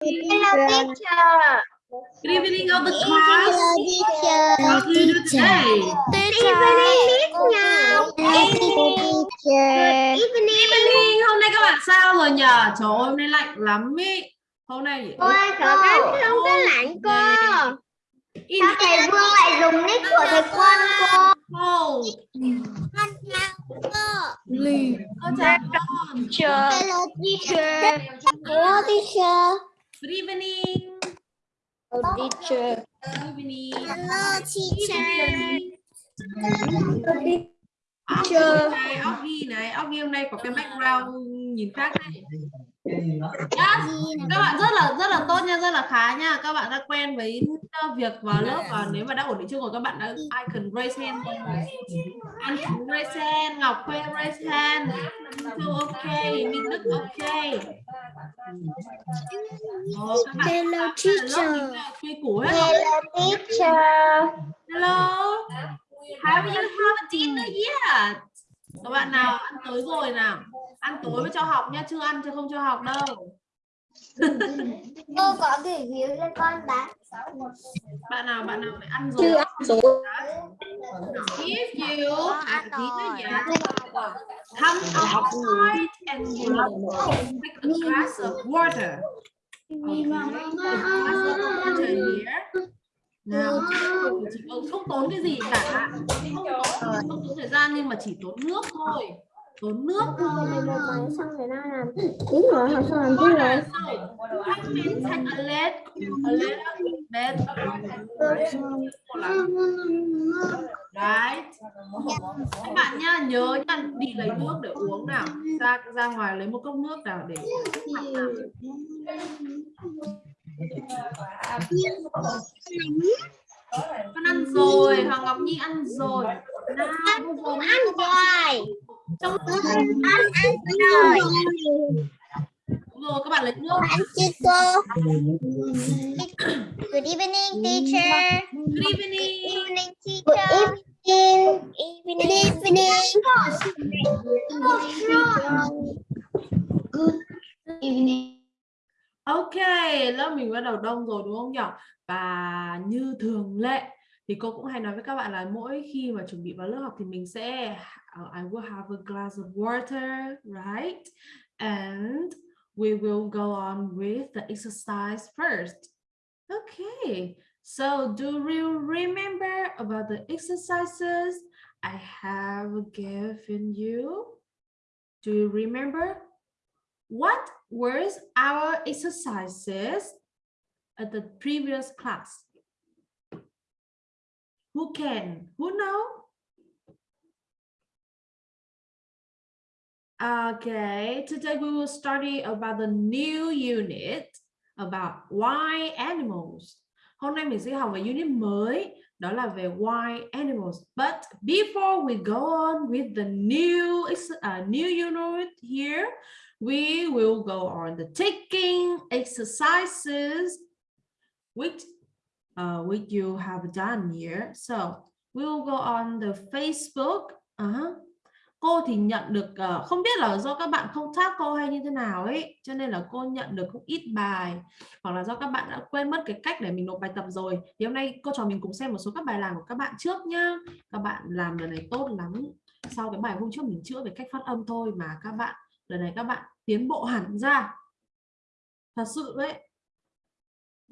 Hello, teacher. Good evening of the class. How do you do today? Evening. Good evening. Hôm nay các bạn sao rồi nhỉ? Trời ơi, hôm nay lạnh lắm ý. Hôm nay Ôi, cậu Khánh không có lạnh cô. Sao thầy Vương lại dùng nick của thầy Quân cô? cold. Cô chào con. Hello, teacher. Hello, teacher. Good evening. Hello, teacher. Good evening. Hello, teacher. Ốc ghi này, ốc ghi này, ghi hôm nay có cái background nhìn khác này. Yes. Các bạn rất là rất là tốt nha, rất là khá nha. Các bạn đã quen với việc vào lớp và nếu mà đã ổn định chưa rồi các bạn đã I can raise hand. Anh raise hand, Ngọc Khuê raise hand. Thu ok, Minh Đức ok. Các bạn Hello, teacher. Hello, teacher. Hello. Have you have dinner yet? Các bạn nào ăn tối rồi nào? Ăn tối mới cho học nha, chưa ăn chứ không cho học đâu. Cô có review cho con đã. Bạn nào bạn nào phải ăn rồi? Chưa ăn rồi. If you have dinner yet, come outside and you take a glass of water. Okay, a glass of water here. Nào, chỉ có- không tốn cái gì cả, không tốn, không tốn thời gian nhưng mà chỉ tốn nước thôi, tốn nước thôi. xong rồi nó làm tiếng rồi học xong làm tiếng rồi a a. Right. Các bạn nhá, nhớ nha, đi lấy nước để uống nào. Ra ra ngoài lấy một cốc nước nào để uống mặt nào. Con ăn rồi, Hoàng Ngọc Nhi ăn rồi. Nào, giờ ăn rồi. Trong ăn ăn rồi. Rồi các bạn lấy nước. ăn chưa cô? Good evening teacher. Good evening. evening teacher. Good evening. Good evening Ok, lớp mình bắt đầu đông rồi đúng không nhỉ? Và như thường lệ thì cô cũng hay nói với các bạn là mỗi khi mà chuẩn bị vào lớp học thì mình sẽ ờ, I will have a glass of water, right? And we will go on with the exercise first. Okay, so do you remember about the exercises I have given you? Do you remember? What were our exercises at the previous class? Who can? Who know? Okay, today we will study about the new unit about wild animals. Hôm nay mình sẽ học về unit mới, đó là về wild animals. But before we go on with the new uh, new unit here, we will go on the taking exercises which uh, which you have done here. So we will go on the Facebook. Uh-huh. Cô thì nhận được uh, không biết là do các bạn không tag cô hay như thế nào ấy, cho nên là cô nhận được không ít bài hoặc là do các bạn đã quên mất cái cách để mình nộp bài tập rồi. Thì hôm nay cô trò mình cùng xem một số các bài làm của các bạn trước nhá. Các bạn làm lần này tốt lắm. Sau cái bài hôm trước mình chữa về cách phát âm thôi mà các bạn lần này các bạn tiến bộ hẳn ra. Thật sự đấy.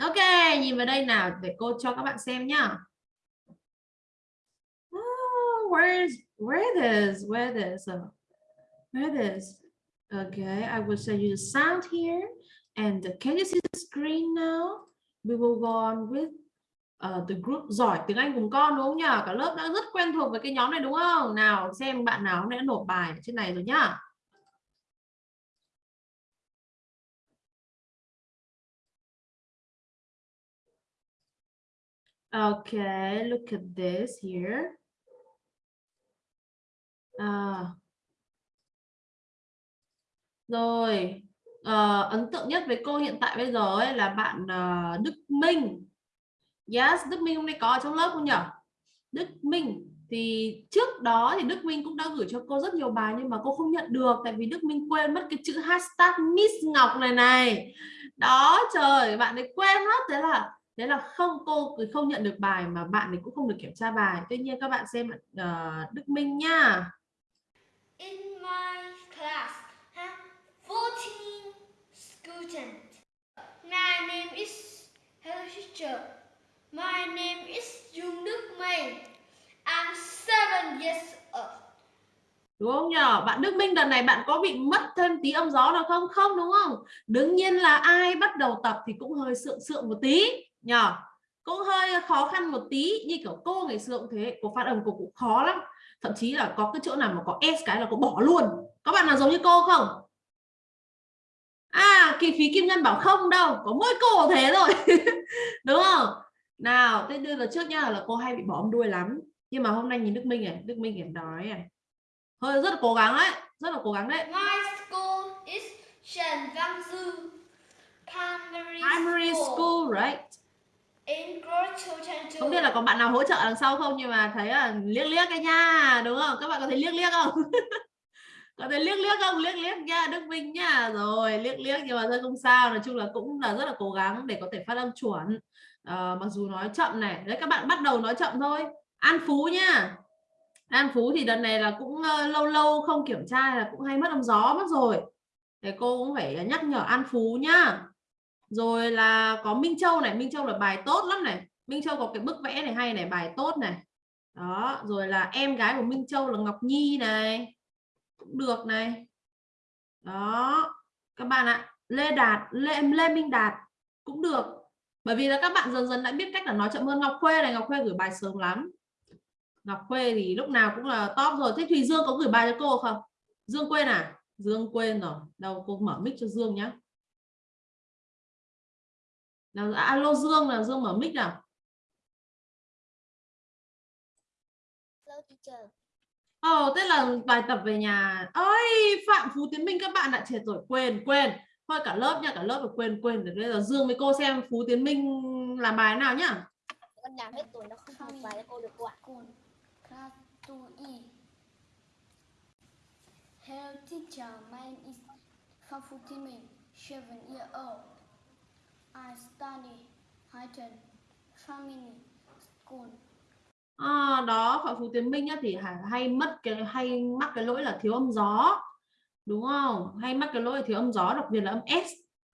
Ok, nhìn vào đây nào để cô cho các bạn xem nhá. Oh, is where this? Where this? Uh, where this? Okay, I will show you the sound here. And can you see the screen now? We will go on with uh, the group giỏi tiếng Anh cùng con đúng không nhỉ? Cả lớp đã rất quen thuộc với cái nhóm này đúng không? Nào xem bạn nào hôm nay đã nộp bài trên này rồi nhá. Okay, look at this here. À. Rồi, ờ, ấn tượng nhất với cô hiện tại bây giờ ấy là bạn ờ, Đức Minh. Yes, Đức Minh hôm nay có ở trong lớp không nhỉ? Đức Minh thì trước đó thì Đức Minh cũng đã gửi cho cô rất nhiều bài nhưng mà cô không nhận được tại vì Đức Minh quên mất cái chữ hashtag Miss Ngọc này này đó trời bạn ấy quên mất thế là thế là không cô không nhận được bài mà bạn ấy cũng không được kiểm tra bài tuy nhiên các bạn xem uh, Đức Minh nha In my class have 14 students. My name is Hello teacher. My name is Dung Đức Minh. I'm seven years old. đúng không nhờ bạn Đức Minh đợt này bạn có bị mất thêm tí âm gió nào không không đúng không đương nhiên là ai bắt đầu tập thì cũng hơi sượng sượng một tí nhờ. Cũng hơi khó khăn một tí như kiểu cô ngày xưa cũng thế cô phát âm cô cũng khó lắm. Thậm chí là có cái chỗ nào mà có s cái là cô bỏ luôn. Có bạn nào giống như cô không? À kỳ phí kim ngân bảo không đâu có mỗi cô thế rồi đúng không? Nào thế đưa là trước nha là cô hay bị bỏ âm đuôi lắm. Nhưng mà hôm nay nhìn Đức Minh này Đức Minh em nói này. Hơi rất là cố gắng đấy rất là cố gắng đấy. My school is Trần Văn Dư Primary, primary School, school right không biết là có bạn nào hỗ trợ đằng sau không nhưng mà thấy là liếc liếc cái nha đúng không? Các bạn có thấy liếc liếc không? Có thấy liếc liếc không? Liếc liếc nha Đức Minh nha. Rồi liếc liếc nhưng mà thôi không sao. Nói chung là cũng là rất là cố gắng để có thể phát âm chuẩn. À, mặc dù nói chậm này. Đấy các bạn bắt đầu nói chậm thôi. An Phú nha. An Phú thì đợt này là cũng uh, lâu lâu không kiểm tra là cũng hay mất âm gió mất rồi. Để cô cũng phải nhắc nhở An Phú nhá rồi là có Minh Châu này, Minh Châu là bài tốt lắm này. Minh Châu có cái bức vẽ này hay này, bài tốt này. Đó, rồi là em gái của Minh Châu là Ngọc Nhi này, cũng được này. Đó, các bạn ạ, Lê Đạt, Lê Lê Minh Đạt cũng được. Bởi vì là các bạn dần dần đã biết cách là nói chậm hơn. Ngọc Khuê này, Ngọc Khuê gửi bài sớm lắm. Ngọc Khuê thì lúc nào cũng là top rồi. Thế Thùy Dương có gửi bài cho cô không? Dương quên à? Dương quên rồi. Đâu cô mở mic cho Dương nhá nào alo Dương là Dương mở mic nào Hello teacher. Ồ, oh, thế là bài tập về nhà. Ơi, Phạm Phú Tiến Minh các bạn đã chết rồi, quên, quên. Thôi cả lớp nha, cả lớp rồi quên, quên. Để bây giờ Dương với cô xem Phú Tiến Minh làm bài nào nhá. Con làm hết tuổi nó không học bài cho cô được cô ạ. Class 2E. Hello teacher, my name is Phan Phu Thi Minh, seven years old. I study Highton Family School. À, đó Phạm Phú Tiến Minh á, thì hay, hay mất cái hay mắc cái lỗi là thiếu âm gió đúng không hay mắc cái lỗi là thiếu âm gió đặc biệt là âm s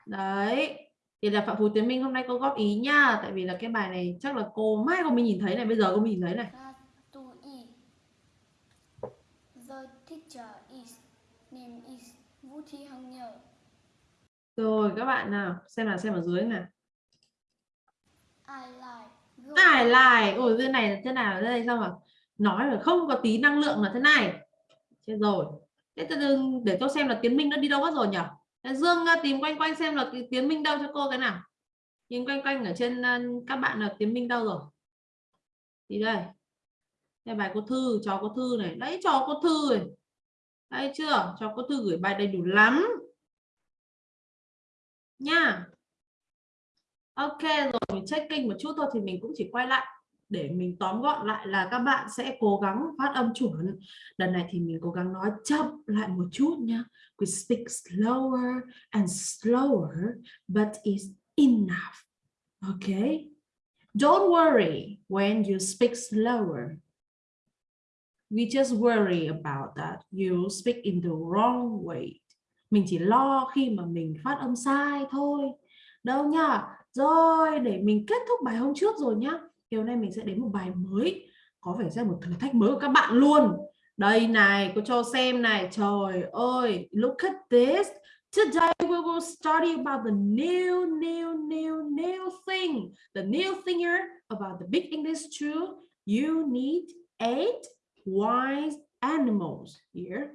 đấy thì là Phạm Phú Tiến Minh hôm nay cô góp ý nha tại vì là cái bài này chắc là cô mai cô mới nhìn thấy này bây giờ cô mới nhìn thấy này Class 2E. The teacher is name is Vũ Thị Hằng Nhờ. Rồi các bạn nào xem là xem ở dưới nào I like go. ai lại ôi thế này thế nào đây? Sao mà nói là không có tí năng lượng là thế này? Chết rồi. Thế từ để tôi xem là tiến minh nó đi đâu mất rồi nhỉ? Dương uh, tìm quanh quanh xem là cái tiến minh đâu cho cô cái nào. Nhìn quanh quanh ở trên uh, các bạn là tiến minh đâu rồi. Thì đây. Đây bài cô thư cho cô thư này. Đấy cho cô thư này. Đây chưa? Cho cô thư gửi bài đầy đủ lắm nha Ok, rồi mình checking một chút thôi thì mình cũng chỉ quay lại để mình tóm gọn lại là các bạn sẽ cố gắng phát âm chuẩn. Lần này thì mình cố gắng nói chậm lại một chút nha. We speak slower and slower, but it's enough. Okay? Don't worry when you speak slower. We just worry about that. You speak in the wrong way. Mình chỉ lo khi mà mình phát âm sai thôi. Đâu nha rồi để mình kết thúc bài hôm trước rồi nhá chiều hôm nay mình sẽ đến một bài mới có vẻ sẽ một thử thách mới của các bạn luôn đây này cô cho xem này trời ơi look at this Today we will study about the new, new, new, new thing. The new thing here about the big English two. You need eight wise animals here.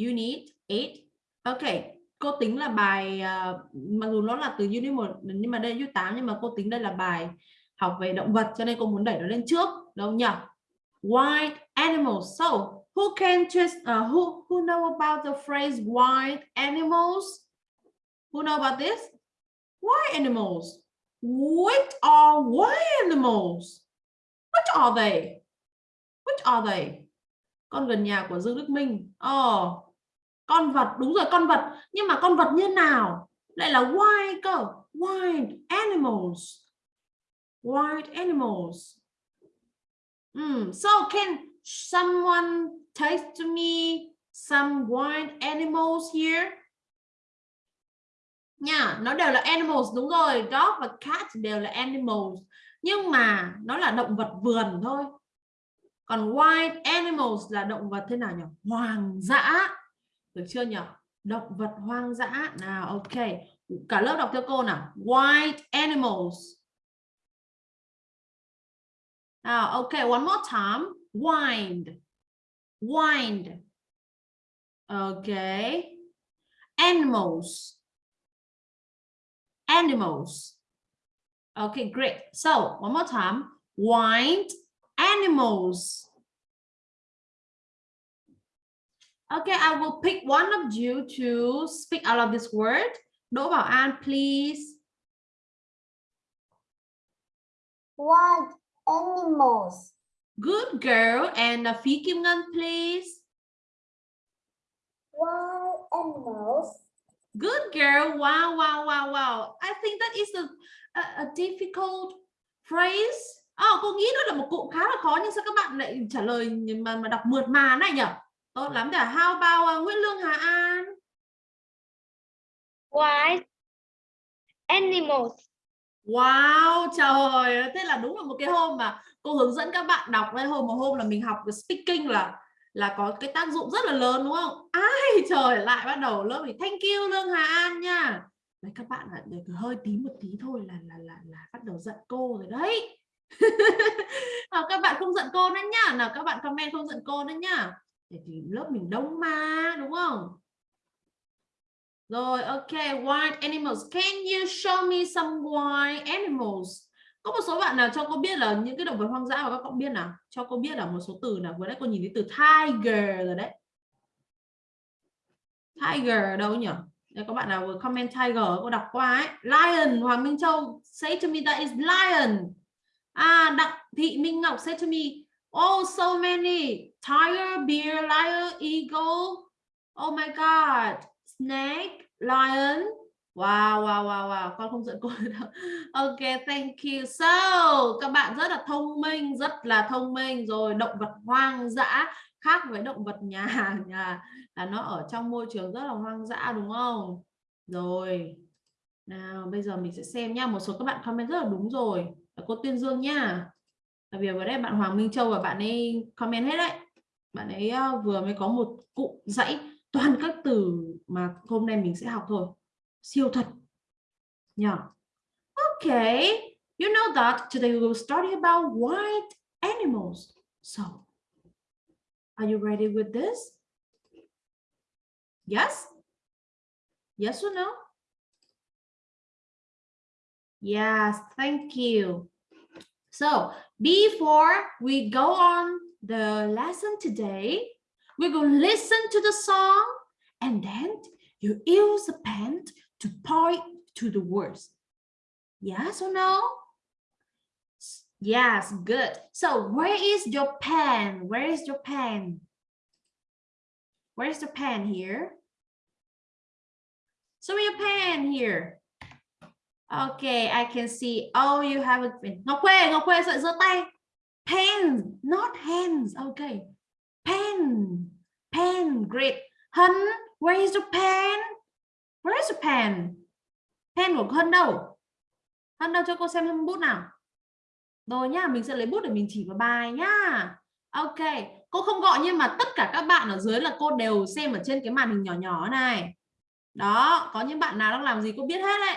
You need eight. Okay, cô tính là bài uh, mặc dù nó là từ unit 1 nhưng mà đây unit 8 nhưng mà cô tính đây là bài học về động vật cho nên cô muốn đẩy nó lên trước đâu nhỉ? Wild animals. So who can just uh, ờ, who who know about the phrase wild animals? Who know about this? Wild animals. What are wild animals? What are they? What are they? Con gần nhà của Dương Đức Minh. Oh con vật, đúng rồi, con vật. Nhưng mà con vật như nào? Lại là wild cơ. Wild animals. Wild animals. Mm. so can someone taste to me some wild animals here? Nha, nó đều là animals, đúng rồi. Dog và cat đều là animals. Nhưng mà nó là động vật vườn thôi. Còn wild animals là động vật thế nào nhỉ? Hoang dã được chưa nhỉ? Động vật hoang dã. Nào, ok. Cả lớp đọc theo cô nào? Wild animals. Nào, ok, one more time. Wild. Wild. Okay animals. Animals. Okay great. So, one more time. Wild animals. Okay, I will pick one of you to speak out of this word. Đỗ Bảo An, please. Wild animals. Good girl. And uh, Phi Kim Ngân, please. Wild animals. Good girl. Wow, wow, wow, wow. I think that is a, a, a difficult phrase. Oh, cô nghĩ đó là một cụm khá là khó nhưng sao các bạn lại trả lời mà mà đọc mượt mà này nhỉ? Tốt lắm. Để how about uh, Nguyễn Lương Hà An? Wild animals. Wow, trời thế là đúng là một cái hôm mà cô hướng dẫn các bạn đọc đây hôm một hôm là mình học cái speaking là là có cái tác dụng rất là lớn đúng không? Ai trời lại bắt đầu lớp thì thank you Lương Hà An nha. Đấy các bạn được hơi tí một tí thôi là là là là bắt đầu giận cô rồi đấy. à, các bạn không giận cô nữa nhá, nào các bạn comment không giận cô nữa nhá. Thì lớp mình đông mà đúng không? Rồi, ok, wild animals. Can you show me some wild animals? Có một số bạn nào cho cô biết là những cái động vật hoang dã mà các cậu biết nào? Cho cô biết là một số từ nào. Vừa nãy cô nhìn thấy từ tiger rồi đấy. Tiger ở đâu nhỉ? Đây có bạn nào vừa comment tiger cô đọc qua ấy. Lion, Hoàng Minh Châu say to me that is lion. À, Đặng Thị Minh Ngọc say to me, oh so many. Tiger, bear, lion, eagle. Oh my god snake, lion. Wow, wow, wow, wow. Con không giận cô đâu. Ok, thank you. So, các bạn rất là thông minh, rất là thông minh. Rồi, động vật hoang dã khác với động vật nhà. nhà à. là nó ở trong môi trường rất là hoang dã đúng không? Rồi. Nào, bây giờ mình sẽ xem nha. Một số các bạn comment rất là đúng rồi. Cô Tuyên Dương nha. Tại vì vừa đây bạn Hoàng Minh Châu và bạn ấy comment hết đấy. Bạn ấy vừa mới có một cụm dãy, toàn các từ mà hôm nay mình sẽ học thôi. Siêu thật. Nhỉ okay you know that today we will study about white animals. So, are you ready with this? Yes? Yes or no? Yes, thank you. So before we go on the lesson today we're going to listen to the song and then you use a pen to point to the words. Yes or no? Yes, good. So where is your pen? Where is your pen? Where is the pen here? Me your pen here. Okay, I can see. Oh, you have a pen. Ngọc Khuê, Ngọc Khuê giơ tay. Pen, not hands. Okay. Pen. Pen. Great. Hân, where is the pen? Where is the pen? Pen của Hân đâu? Hân đâu cho cô xem hâm bút nào. Rồi nhá, mình sẽ lấy bút để mình chỉ vào bài nhá. Ok, cô không gọi nhưng mà tất cả các bạn ở dưới là cô đều xem ở trên cái màn hình nhỏ nhỏ này. Đó, có những bạn nào đang làm gì cô biết hết đấy.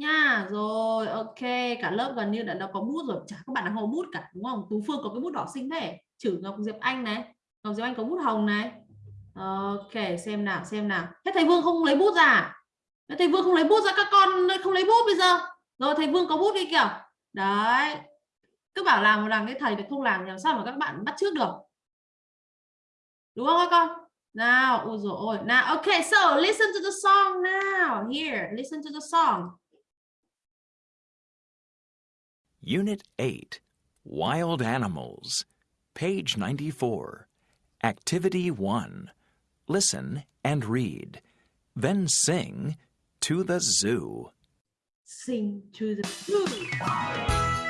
Nha, rồi ok, cả lớp gần như đã, đã có bút rồi, chả các bạn nào không có bút cả đúng không? Tú Phương có cái bút đỏ xinh thế. Chử Ngọc Diệp Anh này, Ngọc Diệp Anh có bút hồng này. Ok, xem nào, xem nào. Thế thầy Vương không lấy bút ra. À? Thế thầy Vương không lấy bút ra các con không lấy bút bây giờ. Rồi thầy Vương có bút đi kìa. Đấy. Cứ bảo làm làm cái thầy thì không làm làm sao mà các bạn bắt trước được. Đúng không các con? Nào, ôi rồi ôi. Nào, ok, so listen to the song now. Here, listen to the song. Unit 8 Wild Animals, page 94. Activity 1 listen, and read. Then sing to the zoo. Sing to the zoo.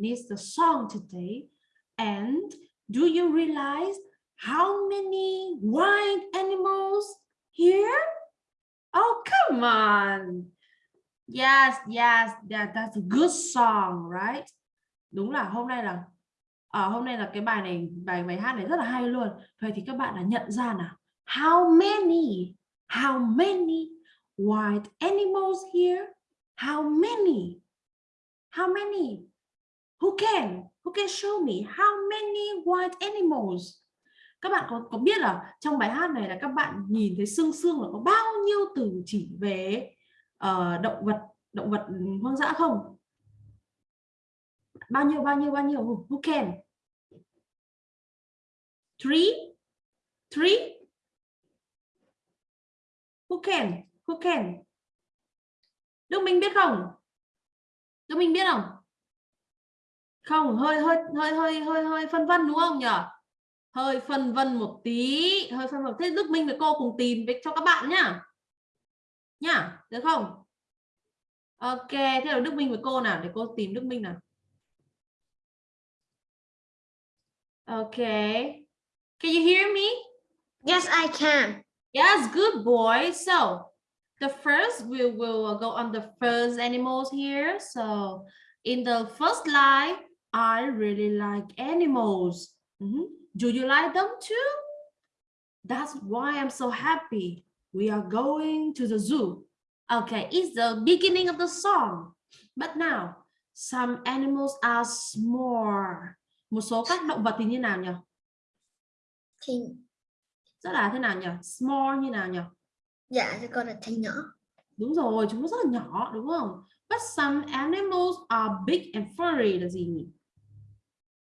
Okay, the song today. And do you realize how many wild animals here? Oh, come on. Yes, yes, that, that's a good song, right? Đúng là hôm nay là à, hôm nay là cái bài này bài bài hát này rất là hay luôn. Vậy thì các bạn đã nhận ra nào? How many? How many wild animals here? How many? How many? Who can? Who can show me how many wild animals? Các bạn có có biết là trong bài hát này là các bạn nhìn thấy xương xương là có bao nhiêu từ chỉ về uh, động vật động vật hoang dã không? Bao nhiêu bao nhiêu bao nhiêu? Who who can? Three? Three? Who can? Who can? Đức Minh biết không? Đức Minh biết không? Không, hơi hơi hơi hơi hơi hơi phân vân đúng không nhỉ? Hơi phân vân một tí, hơi phân vân. Thế Đức Minh với cô cùng tìm với cho các bạn nhá. Nhá, được không? Ok, thế là Đức Minh với cô nào để cô tìm Đức Minh nào. Okay. Can you hear me? Yes, I can. Yes, good boy. So the first we will go on the first animals here. So in the first line, I really like animals. Mhm. Do you like them too? That's why I'm so happy. We are going to the zoo. Okay, it's the beginning of the song. But now, some animals are small. Một số các động vật thì như nào nhỉ? Thì Rất là thế nào nhỉ? Small như nào nhỉ? dạ thì con là thanh nhỏ. Đúng rồi, chúng nó rất là nhỏ đúng không? But some animals are big and furry là gì nhỉ?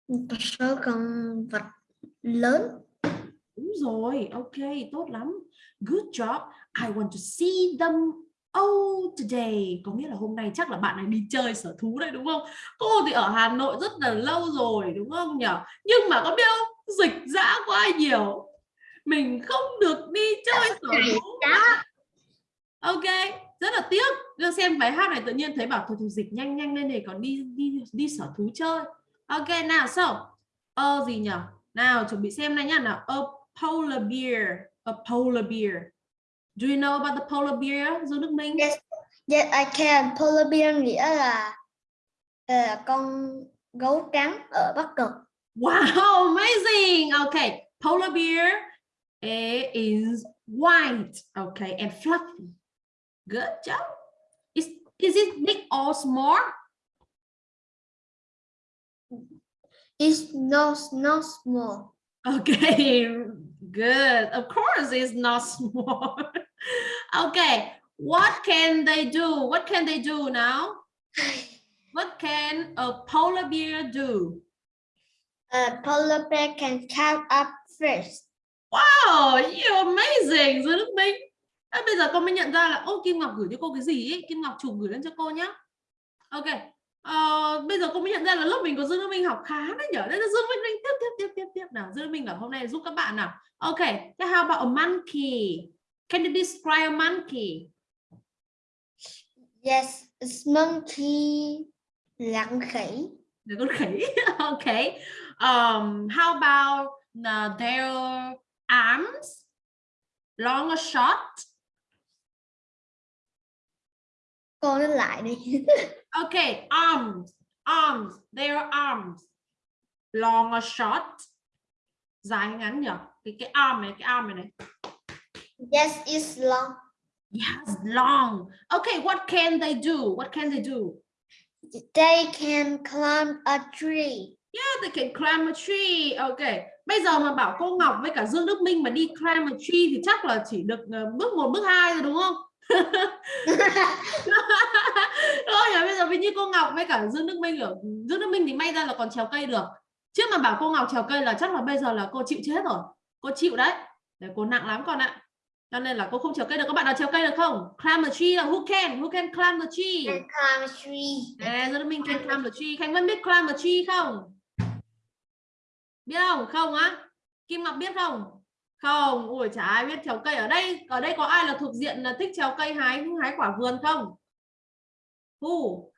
Một số con vật lớn. Đúng rồi, ok, tốt lắm. Good job. I want to see them all today. Có nghĩa là hôm nay chắc là bạn này đi chơi sở thú đây đúng không? Cô thì ở Hà Nội rất là lâu rồi đúng không nhỉ? Nhưng mà có biết không? Dịch dã quá nhiều. Mình không được đi chơi sở thú. Ok, rất là tiếc. Đưa xem bài hát này tự nhiên thấy bảo thôi thôi dịch nhanh nhanh lên để còn đi đi đi sở thú chơi. Ok nào, so ơ gì nhỉ? Nào chuẩn bị xem này nhá nào. A polar bear, a polar bear. Do you know about the polar bear, Dương Đức Minh? Yes, yes I can. Polar bear nghĩa là ờ, con gấu trắng ở Bắc Cực. Wow, amazing. Okay, polar bear it is white, okay, and fluffy. Good job. Is is it big or small? It's not not small. Okay, good. Of course, it's not small. okay, what can they do? What can they do now? What can a polar bear do? A polar bear can count up fish. Wow, you're amazing, Dương Đức Minh. À, bây giờ con mới nhận ra là ô Kim Ngọc gửi cho cô cái gì ấy? Kim Ngọc chụp gửi lên cho cô nhá. Ok. Ờ, bây giờ cô mới nhận ra là lớp mình có Dương Đức Minh học khá đấy nhở. Đây là Dương Đức Minh tiếp tiếp tiếp tiếp tiếp nào. Dương Đức Minh ở hôm nay giúp các bạn nào. Ok. Thế how about a monkey? Can you describe a monkey? Yes, it's monkey. Lặng khỉ. Là con khỉ. ok. Um, how about uh, their arms? Long or short? Cô nói lại đi. Okay, arms, arms, their arms. Long or short? Dài hay ngắn nhỉ? Cái cái arm này, cái arm này này. Yes, it's long. Yes, long. Okay, what can they do? What can they do? They can climb a tree. Yeah, they can climb a tree. Okay. Bây giờ mà bảo cô Ngọc với cả Dương Đức Minh mà đi climb a tree thì chắc là chỉ được ờ, bước 1, bước 2 rồi đúng không? Thôi nhỉ, bây giờ như cô Ngọc với cả Dương Đức Minh ở Dương Đức Minh thì may ra là còn trèo cây được. Chứ mà bảo cô Ngọc trèo cây là chắc là bây giờ là cô chịu chết rồi. Cô chịu đấy. Để cô nặng lắm con ạ. Cho nên là cô không trèo cây được. Các bạn nào trèo cây được không? Climb a tree là who can? Who can climb the tree? Can climb a tree. À, Dương Đức Minh can climb the tree. Khánh Vân biết climb a tree không? Biết không? Không á? Kim Ngọc biết không? Không, ui chả ai biết trèo cây ở đây. Ở đây có ai là thuộc diện là thích trèo cây hái hái quả vườn không? Hu.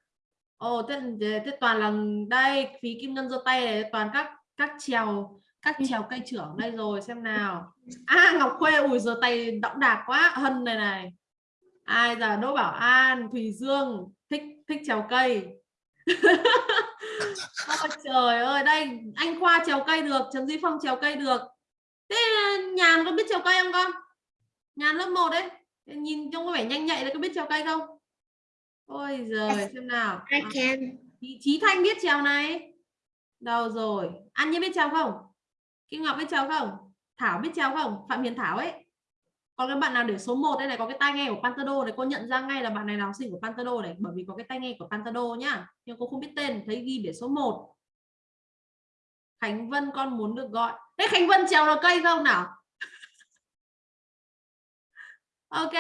Ồ, thế, thế toàn là đây, phí kim ngân giơ tay này, toàn các các trèo các trèo cây trưởng đây rồi xem nào. À Ngọc Khuê ui giơ tay đọng đạc quá, Hân này này. Ai giờ Đỗ Bảo An, Thùy Dương thích thích trèo cây. Ôi trời ơi, đây anh Khoa trèo cây được, Trần Duy Phong trèo cây được. Thế Nhàn có biết trèo cây không con? Nhàn lớp 1 đấy. Nhìn trông có vẻ nhanh nhạy đấy, có biết trèo cây không? Ôi giời, xem nào. I À, can. Chí Chí Thanh biết trèo này. Đâu rồi? An Nhiên biết trèo không? Kim Ngọc biết trèo không? Thảo biết trèo không? Phạm Hiền Thảo ấy. Còn cái bạn nào để số 1 đây này có cái tai nghe của Pantado này cô nhận ra ngay là bạn này là học sinh của Pantado này bởi vì có cái tai nghe của Pantado nhá. Nhưng cô không biết tên, thấy ghi để số 1. Khánh Vân con muốn được gọi. Thế Khánh Vân trèo được cây không nào? Ok,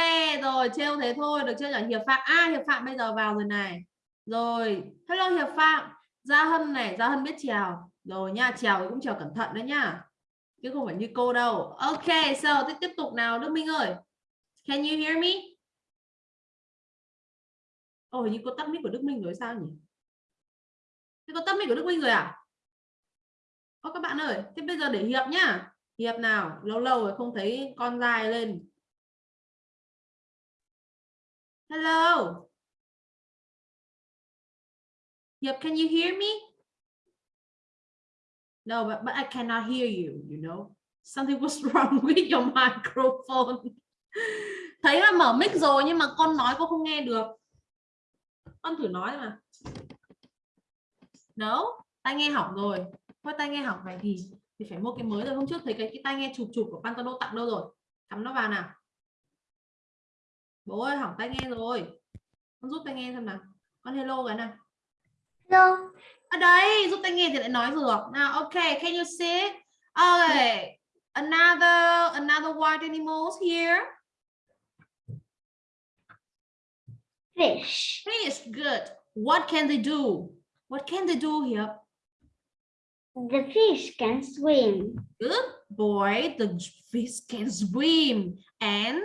rồi trêu thế thôi, được chưa nhỉ? Hiệp Phạm. À Hiệp Phạm bây giờ vào rồi này. Rồi, hello Hiệp Phạm. Gia Hân này, Gia Hân biết trèo. Rồi nha, trèo cũng trèo cẩn thận đấy nhá. Chứ không phải như cô đâu. Ok, so tiếp tiếp tục nào Đức Minh ơi. Can you hear me? Ồ, oh, như cô tắt mic của Đức Minh rồi sao nhỉ? Thế có tắt mic của Đức Minh rồi à? Ô các bạn ơi, thế bây giờ để Hiệp nhá. Hiệp nào, lâu lâu rồi không thấy con dài lên. Hello. yep, can you hear me? No, but, but I cannot hear you, you know. Something was wrong with your microphone. Thấy là mở mic rồi nhưng mà con nói con không nghe được. Con thử nói mà. No, tai nghe hỏng rồi. Thôi tai nghe hỏng này thì thì phải mua cái mới rồi. Hôm trước thấy cái, cái tai nghe chụp chụp của Pantano tặng đâu rồi? Cắm nó vào nào. Bố ơi hỏng tai nghe rồi. Con giúp tai nghe xem nào. Con hello cái nào. Hello. ở đây giúp tay nghe thì lại nói được nào ok can you see okay another another wild animals here Fish. fish good what can they do what can they do here The fish can swim. good boy the fish can swim and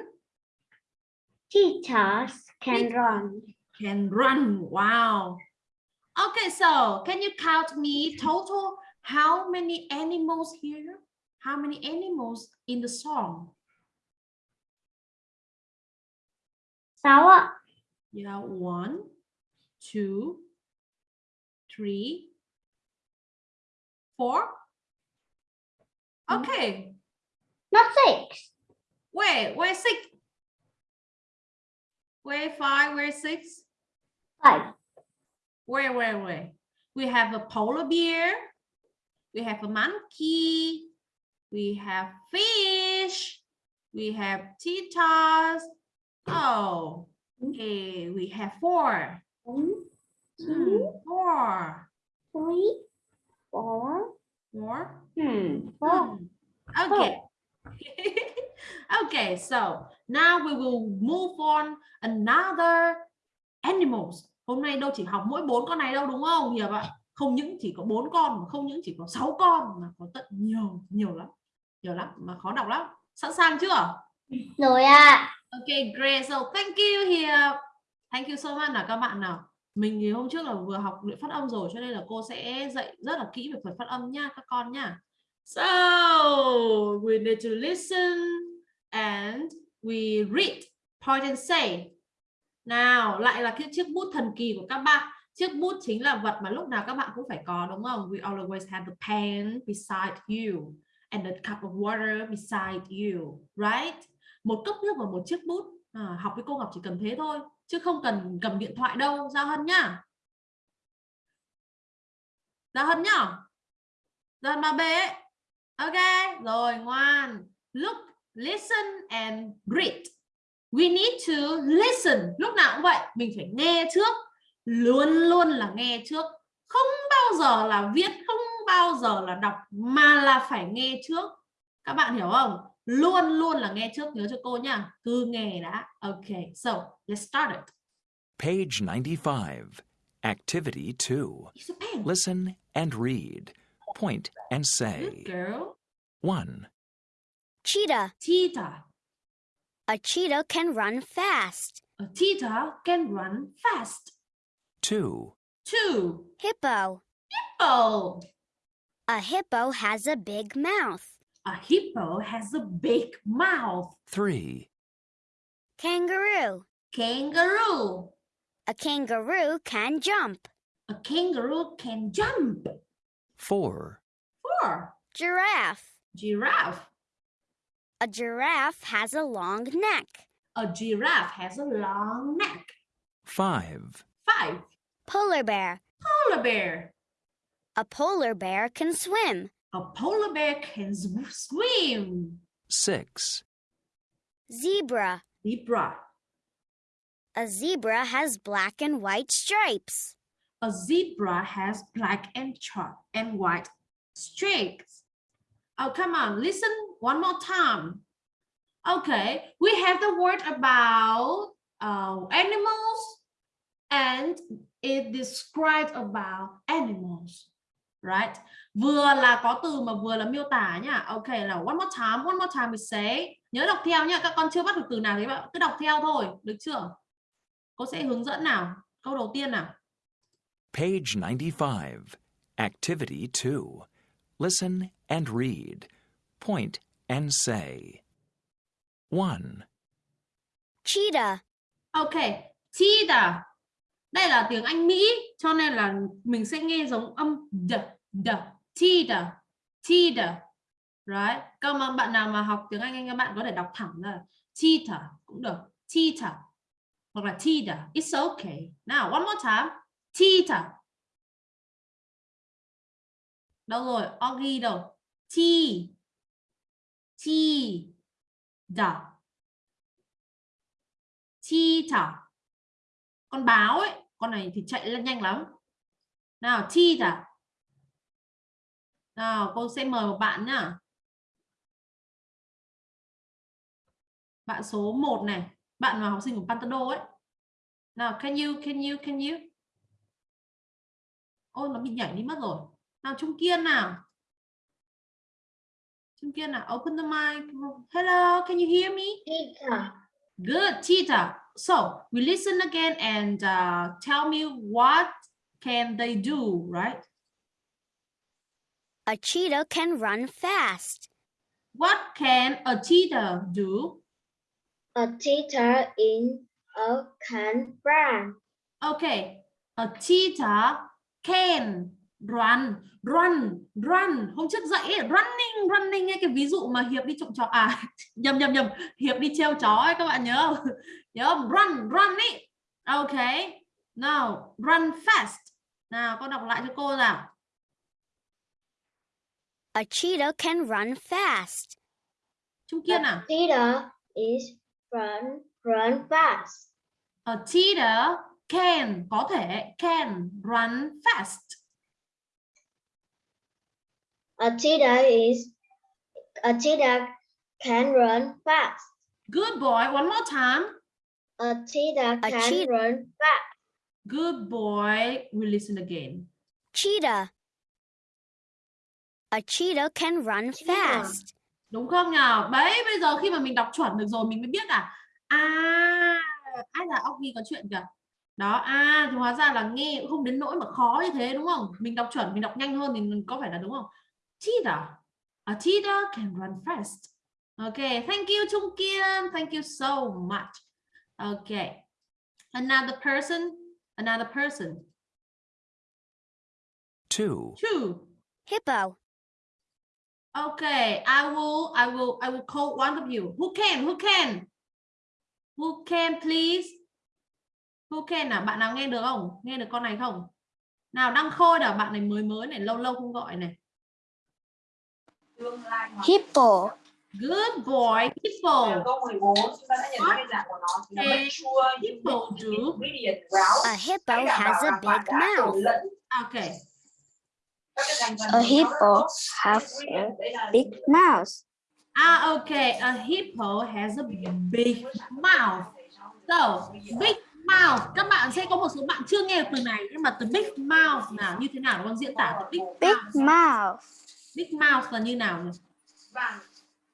Cheetahs can run. can run wow okay so can you count me total how many animals here how many animals in the song Sáu. Yeah, one, two, three, four. Mm. Okay, Not six. wait, where six? Where five, where six? Five. Where, where, where? We have a polar bear. We have a monkey. We have fish. We have cheetahs. Oh, okay, we have four. One, Hmm, two, four. three, four. Four. Hmm. Four. Hmm. Okay. okay, so now we will move on another animals. Hôm nay đâu chỉ học mỗi bốn con này đâu đúng không Hiệp ạ? Không những chỉ có bốn con mà không những chỉ có sáu con mà có tận nhiều nhiều lắm. Nhiều lắm mà khó đọc lắm. Sẵn sàng chưa? Rồi ạ. Okay, great. So thank you Hiệp. Thank you so much là các bạn nào. Mình thì hôm trước là vừa học luyện phát âm rồi cho nên là cô sẽ dạy rất là kỹ về phần phát âm nha các con nha. So we need to listen and we read, point and say. Nào, lại là cái chiếc bút thần kỳ của các bạn. Chiếc bút chính là vật mà lúc nào các bạn cũng phải có đúng không? We always have the pen beside you and the cup of water beside you, right? Một cốc nước và một chiếc bút. À, học với cô Ngọc chỉ cần thế thôi, chứ không cần cầm điện thoại đâu, Giao Hân nhá. Giao Hân nhá. Giao Hân ba B. Ok, rồi ngoan. Look, listen and read. We need to listen. Lúc nào cũng vậy, mình phải nghe trước. Luôn luôn là nghe trước. Không bao giờ là viết, không bao giờ là đọc mà là phải nghe trước. Các bạn hiểu không? Luôn luôn là nghe trước, nhớ cho cô nha. Cứ nghe đã. Ok, so let's start it. Page 95. Activity 2. Use a pen. Listen and read. Point and Good say. girl. 1, Cheetah. Cheetah. A cheetah can run fast. A cheetah can run fast. 2, Two. Hippo. Hippo. A hippo has a big mouth. A hippo has a big mouth. 3, Kangaroo. Kangaroo. A kangaroo can jump. A kangaroo can jump. 4, Four. Giraffe. Giraffe. A giraffe has a long neck. A giraffe has a long neck. 5, Five. Polar bear. Polar bear. A polar bear can swim. A polar bear can s- swim. 6, Zebra. Zebra. A zebra has black and white stripes. A zebra has black and char- and white streaks. Oh, come on, listen one more time. Okay, we have the word about uh, animals and it describes about animals. Right? Vừa là có từ mà vừa là miêu tả nha. Okay, là one more time, one more time we say. Nhớ đọc theo nha, các con chưa bắt được từ nào thì bạn cứ đọc theo thôi, được chưa? Cô sẽ hướng dẫn nào. Câu đầu tiên nào. Page 95. Activity 2. Listen and read. Point and say. 1, Cheetah. Ok, cheetah. Đây là tiếng Anh Mỹ cho nên là mình sẽ nghe giống âm d, d, cheetah, cheetah. Right? Các bạn bạn nào mà học tiếng Anh anh các bạn có thể đọc thẳng là cheetah cũng được, cheetah hoặc là cheetah. It's okay. Now one more time. Cheetah. Đâu rồi? Oggy đâu? Chi. Chi. Da. Cheetah. Con báo ấy, con này thì chạy lên nhanh lắm. Nào, cheetah. Nào, cô sẽ mời một bạn nhá. Bạn số 1 này, bạn là học sinh của Pantado ấy. Nào, can you, can you, can you? Ôi, nó bị nhảy đi mất rồi. Nào, Trung Kiên nào. Trung Kiên nào, open the mic. Hello, can you hear me? Cheetah. Good, cheetah. So we listen again and uh, tell me what can they do, right? A cheetah can run fast. What can a cheetah do? A cheetah in a can run. Okay, a cheetah can run, run, run. Hôm trước dạy ấy, running, running ấy, cái ví dụ mà Hiệp đi trộm chó à nhầm nhầm nhầm, Hiệp đi treo chó ấy các bạn nhớ không? Nhớ không? Run, run ý. Okay. Now, run fast. Nào, con đọc lại cho cô nào. A cheetah can run fast. Trung Kiên A à? cheetah is run run fast. A cheetah can có thể can run fast. A cheetah is a cheetah can run fast. Good boy. One more time. A cheetah A can cheetah- run fast. Good boy. We listen again. Cheetah. A cheetah can run Cheetah. fast. Đúng không nhờ? Đấy, bây giờ khi mà mình đọc chuẩn được rồi mình mới biết à. À, ai là óc ghi có chuyện kìa. Đó, à, thì hóa ra là nghe cũng không đến nỗi mà khó như thế đúng không? Mình đọc chuẩn, mình đọc nhanh hơn thì mình có phải là đúng không? Cheetah. A cheetah can run fast. Okay, thank you Trung Kiên. Thank you so much. Okay. Another person. Another person. Two. Two. Hippo. Okay, I will, I will, I will call one of you. Who can? Who can? Who can please? Who can à? Bạn nào nghe được không? Nghe được con này không? Nào đăng khôi nào, bạn này mới mới này, lâu lâu không gọi này. Hippo. Good boy, Hippo. câu 14 chúng ta đã nhận thấy dạng của nó thì là Ê, make sure những Hippo do. A hippo has a big mouth. Okay. A hippo has là Big mouth. Ah, okay. A hippo has a big mouth. So, big mouth. Các bạn sẽ có một số bạn chưa nghe từ này nhưng mà từ big mouth nào như thế nào con diễn tả từ big Big mouth. mouth. Big mouth là như nào nhỉ? vàng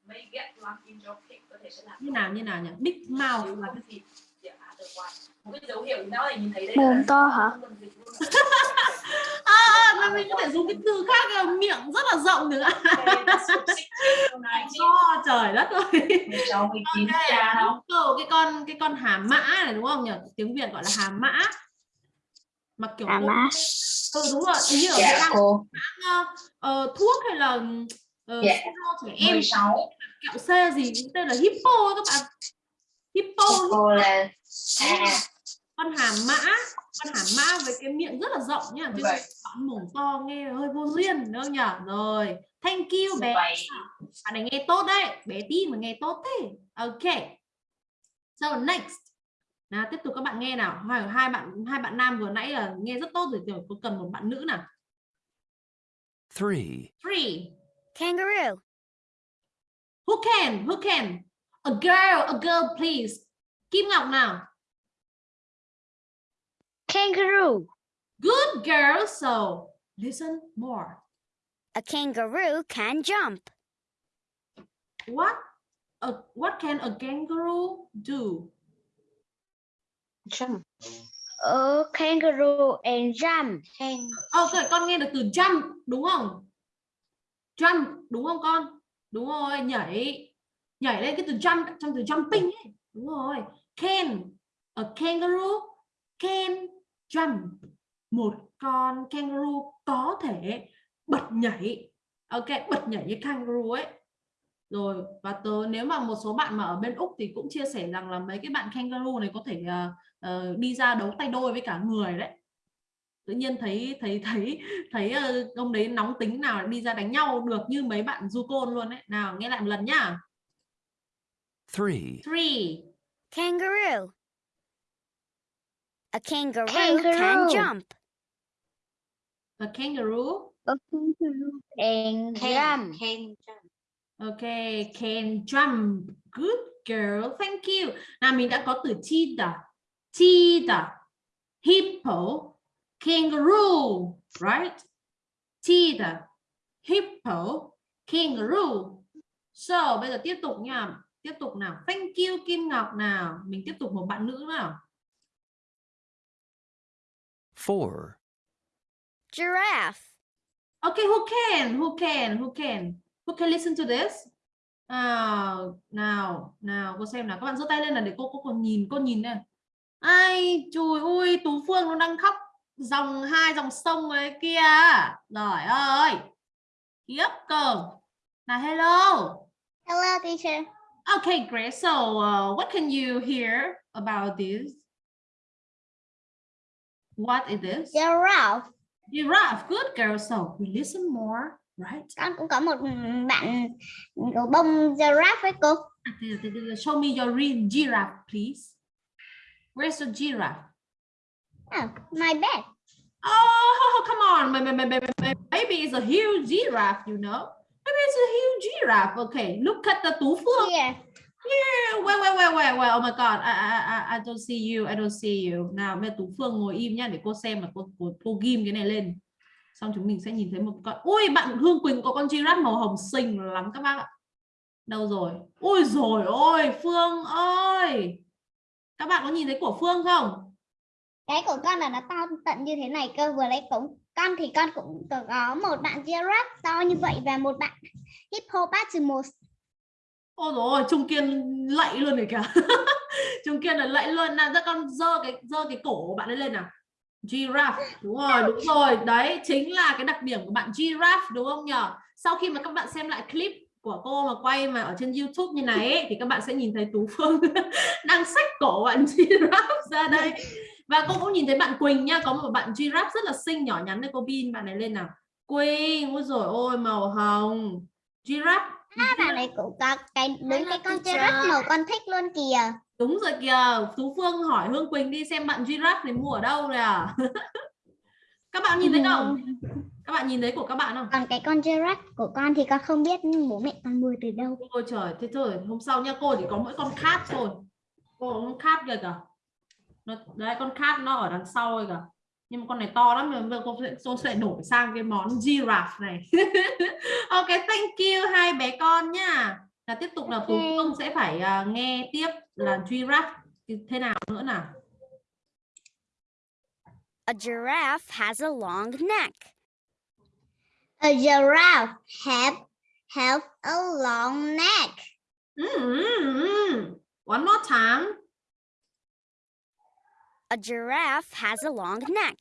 may get in your cake có thể sẽ làm Như nào như nào nhỉ? Big mouth là cái gì? một cái dấu hiệu nó là nhìn thấy đấy Mồm to hả? À, à mà mình có thể dùng cái từ khác là miệng rất là rộng nữa. To trời đất ơi. cháu 19 Ok, cha đâu Câu cái con cái con hà mã này đúng không nhỉ? Tiếng Việt gọi là hà mã. Mà kiểu À cô- má. Ừ đúng rồi, như ở dạ cô. ờ, ờ, thuốc hay là ờ, Dạ. trẻ em 16 kẹo C gì tên là hippo các bạn. Hippo, cô là con hà mã, con hà mã với cái miệng rất là rộng nhá, chứ Vậy. không mồm to nghe hơi vô duyên đúng không nhỉ? Rồi, thank you bé. vậy bạn này nghe tốt đấy bé tí mà nghe tốt thế ok so next nào tiếp tục các bạn nghe nào hai, hai bạn hai bạn nam vừa nãy là nghe rất tốt rồi rồi có cần một bạn nữ nào Three. three Kangaroo. who can who can a girl a girl please Kim Ngọc nào Kangaroo. good girl so listen more A kangaroo can jump. what a, what can a kangaroo do Jump. A kangaroo and jump. ok con nghe được từ jump đúng không? Jump đúng không con? Đúng rồi nhảy. Nhảy lên cái từ jump trong từ jumping ấy. Đúng rồi. Can a kangaroo can jump. Một con kangaroo có thể bật nhảy. Ok bật nhảy như kangaroo ấy. Rồi và tớ nếu mà một số bạn mà ở bên úc thì cũng chia sẻ rằng là mấy cái bạn kangaroo này có thể ờ, ờ, đi ra đấu tay đôi với cả người đấy tự nhiên thấy thấy thấy thấy ờ, ông đấy nóng tính nào đi ra đánh nhau được như mấy bạn du côn luôn đấy nào nghe lại một lần nhá Three. three Kangaroo. A kangaroo, Kangaroo. can jump. a kangaroo A kangaroo and jump. okay can jump good girl thank you nào mình đã có từ cheetah cheetah hippo kangaroo right cheetah hippo kangaroo so bây giờ tiếp tục nha tiếp tục nào thank you Kim Ngọc nào mình tiếp tục một bạn nữ nào Four. Giraffe. Okay, who can? Who can? Who can? Who can listen to this? Nào, nào, nào, cô xem nào. Các bạn giơ tay lên là để cô cô còn nhìn, cô nhìn này. Ai, chùi ui, Tú Phương nó đang khóc dòng hai dòng sông ấy kia. Trời ơi. Khiếp cơ. Nào hello. Hello, teacher. Okay, great. So, uh, what can you hear about this? What is this? Giraffe. Giraffe. Good girl. So, we listen more, right? Con cũng có một bạn gấu bông giraffe với cô. À, là- là- Show me your giraffe, please. Where's your giraffe? Oh, my bed. Oh, come on, my, my, my, my, my baby is a huge giraffe, you know. Baby it's a huge giraffe. Okay, look at the Phương. Here. Yeah, wait, wait, wait, wait, wait. Oh my God, I, I, I, I don't see you. I don't see you. Nào, giờ Tú Phương ngồi im nhá để cô xem là cô cô, cô ghim cái này lên. Xong chúng mình sẽ nhìn thấy một con. Ui, bạn Hương Quỳnh có con giraffe màu hồng xinh lắm các bác ạ. Đâu rồi? Ôi rồi ôi, Phương ơi. Các bạn có nhìn thấy của Phương không? Cái của con là nó to tận như thế này cơ vừa lấy cũng con thì con cũng có một bạn giraffe to như vậy và một bạn hippopotamus Ôi rồi Trung Kiên lạy luôn rồi kìa. Trung Kiên là lạy luôn. Nào, ra con dơ cái dơ cái cổ của bạn ấy lên nào. Giraffe. Đúng rồi, đúng rồi. Đấy chính là cái đặc điểm của bạn giraffe đúng không nhỉ? Sau khi mà các bạn xem lại clip của cô mà quay mà ở trên YouTube như này ấy, thì các bạn sẽ nhìn thấy Tú Phương đang xách cổ bạn giraffe ra đây. Và cô cũng nhìn thấy bạn Quỳnh nha, có một bạn giraffe rất là xinh nhỏ nhắn đây cô pin bạn này lên nào. Quỳnh, ôi rồi ôi màu hồng. Giraffe à, bạn ấy cũng có cái đúng cái con giraffe màu con thích luôn kìa Đúng rồi kìa, Tú Phương hỏi Hương Quỳnh đi xem bạn giraffe này mua ở đâu rồi à? các bạn nhìn thấy không? Các bạn nhìn thấy của các bạn không? còn cái con giraffe của con thì con không biết bố mẹ con mua từ đâu Ôi trời, thế thôi, hôm sau nha cô chỉ có mỗi con cat thôi. Cô có con cat kìa kìa. Nó, đấy con cat nó ở đằng sau rồi kìa. Nhưng mà con này to lắm, nhưng mà cô sẽ, cô sẽ đổi sang cái món giraffe này. ok, thank you hai bé con nha. Là tiếp tục là Tú Ok. Phương sẽ phải à, nghe tiếp là giraffe thế nào nữa nào. A giraffe has a long neck. A giraffe have have a long neck Mm, mm, mm. One more time. A giraffe has a long neck.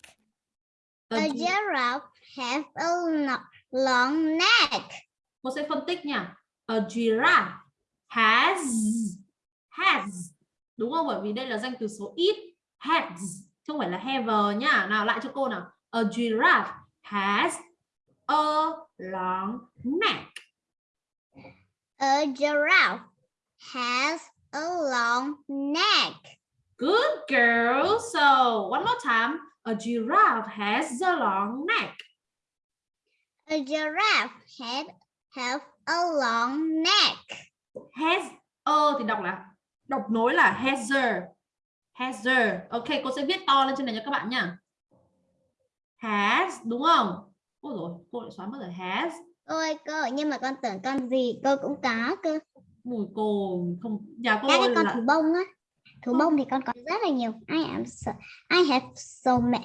A a gi- giraffe have a lo- long neck cô sẽ phân tích nha. A giraffe has has đúng không? Bởi vì đây là danh từ số ít has chứ không phải là have nhá. Nào lại cho cô nào. A giraffe has a long neck. a giraffe has a long neck Good girl. So one more time. A giraffe has a long neck. a giraffe had have a long neck Has a thì đọc là đọc nối là hazer. Hazer. Ok, cô sẽ viết to lên trên này cho các bạn nha. Has đúng không? Ôi rồi, cô lại xóa mất rồi. Has. ôi cô nhưng mà con tưởng con gì cô cũng có cơ Mùi cô không nhà cô các cái con là thú bông á thú Không. bông thì con có rất là nhiều I am so, I have so ma-